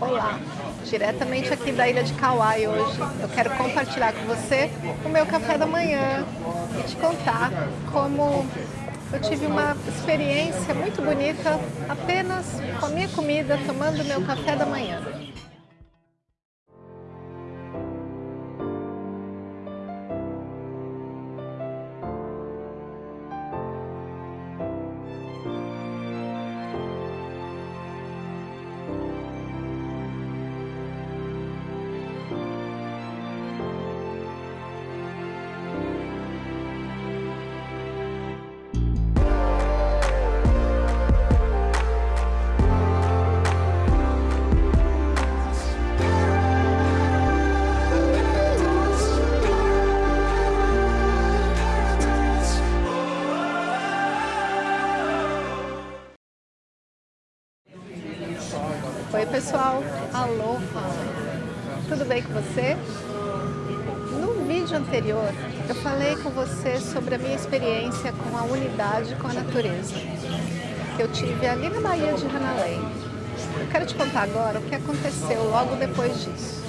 Olá, diretamente aqui da ilha de Kauai hoje. Eu quero compartilhar com você o meu café da manhã e te contar como eu tive uma experiência muito bonita apenas com a minha comida, tomando meu café da manhã. Pessoal, aloha! Tudo bem com você? No vídeo anterior eu falei com você sobre a minha experiência com a unidade com a natureza que eu tive ali na Baía de Hanalei. Eu quero te contar agora o que aconteceu logo depois disso.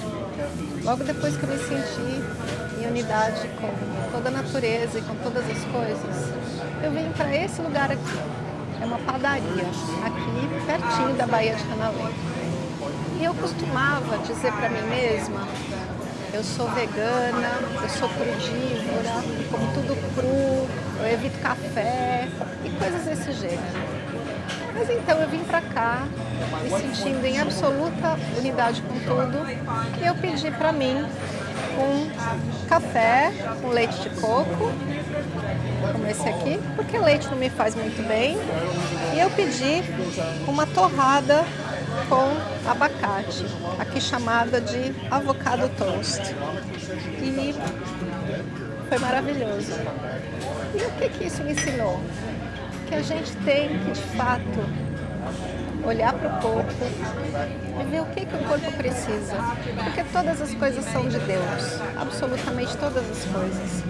Logo depois que eu me senti em unidade com toda a natureza e com todas as coisas, eu vim para esse lugar aqui. É uma padaria aqui pertinho da Baía de Hanalei. E eu costumava dizer para mim mesma, eu sou vegana, eu sou crudívora, como tudo cru, eu evito café e coisas desse gênero. Mas então eu vim para cá, me sentindo em absoluta unidade com tudo, e eu pedi para mim um café com leite de coco, como esse aqui, porque leite não me faz muito bem, e eu pedi uma torrada com abacate, aqui chamada de avocado toast. E foi maravilhoso. E o que, que isso me ensinou? Que a gente tem que, de fato, olhar para o corpo e ver o que, que o corpo precisa. Porque todas as coisas são de Deus, absolutamente todas as coisas.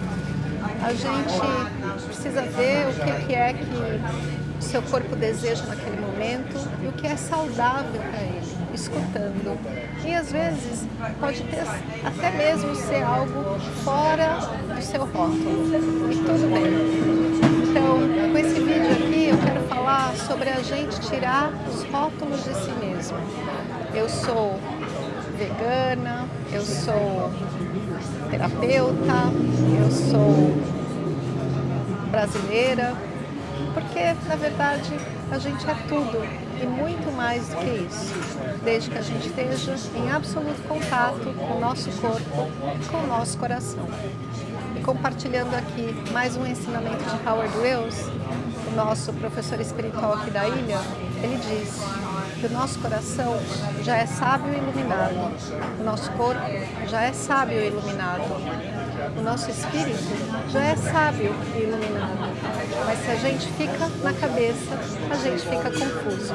A gente precisa ver o que, que é que seu corpo deseja naquele momento e o que é saudável para ele, escutando. E às vezes pode ter, até mesmo ser algo fora do seu rótulo, e tudo bem. Então, com esse vídeo aqui eu quero falar sobre a gente tirar os rótulos de si mesmo. Eu sou vegana, eu sou terapeuta, eu sou brasileira, porque, na verdade, a gente é tudo e muito mais do que isso, desde que a gente esteja em absoluto contato com o nosso corpo e com o nosso coração. E compartilhando aqui mais um ensinamento de Howard Wills, o nosso professor espiritual aqui da ilha, ele diz que o nosso coração já é sábio e iluminado, o nosso corpo já é sábio e iluminado, o nosso espírito já é sábio e iluminado. Mas se a gente fica na cabeça, a gente fica confuso.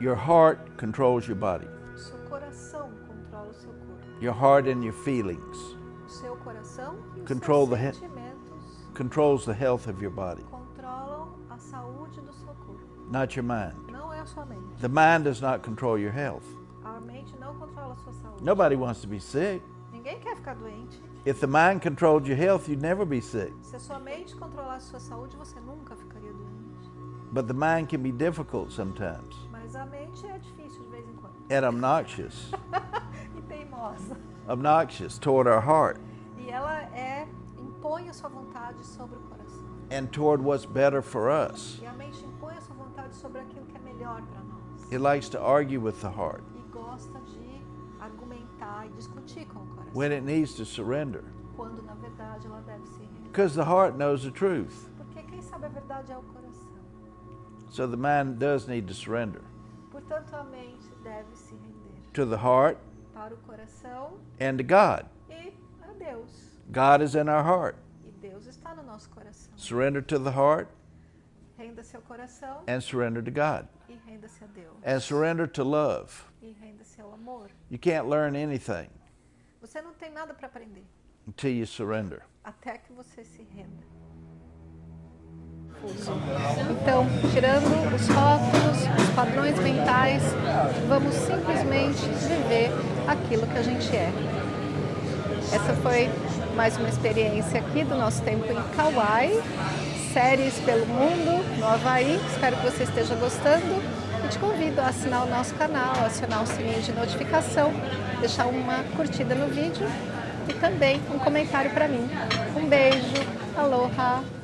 Your heart controls your body. O seu coração controla o seu corpo. Your heart and your feelings O seu coração e os Control seus sentimentos controls the health of your body, controlam a saúde do. Not your mind. Não é a sua mente. The mind does not control your health. A mente não controla a sua saúde. Nobody wants to be sick. Ninguém quer ficar doente. If the mind controlled your health, you'd never be sick. Se a sua mente controlasse sua saúde, você nunca ficaria doente. But the mind can be difficult sometimes Mas a mente é difícil de vez em quando. and obnoxious, e teimosa. obnoxious toward our heart E ela é impõe a sua vontade sobre o coração. and toward what's better for us. E a mente sobre aquilo que é melhor para nós. It likes to argue with the heart E gosta de argumentar e discutir com o coração. when it needs to surrender Quando na verdade ela deve se render. because the heart knows the truth. Porque quem sabe a verdade é o coração. So the mind does need to surrender Portanto, a mente deve se render to the heart para o coração and to God. e a Deus. God is in our heart. E Deus está no nosso coração. Surrender to the heart Renda-se ao coração and surrender to God. e renda-se a Deus. And surrender to love. E renda-se ao amor. You can't learn anything Você não tem nada para aprender until you surrender. até que você se renda. Então, tirando os rótulos, os padrões mentais, vamos simplesmente viver aquilo que a gente é. Essa foi mais uma experiência aqui do nosso tempo em Kauai, séries pelo mundo, no Havaí. Espero que você esteja gostando e te convido a assinar o nosso canal, acionar o sininho de notificação, deixar uma curtida no vídeo e também um comentário para mim. Um beijo, aloha!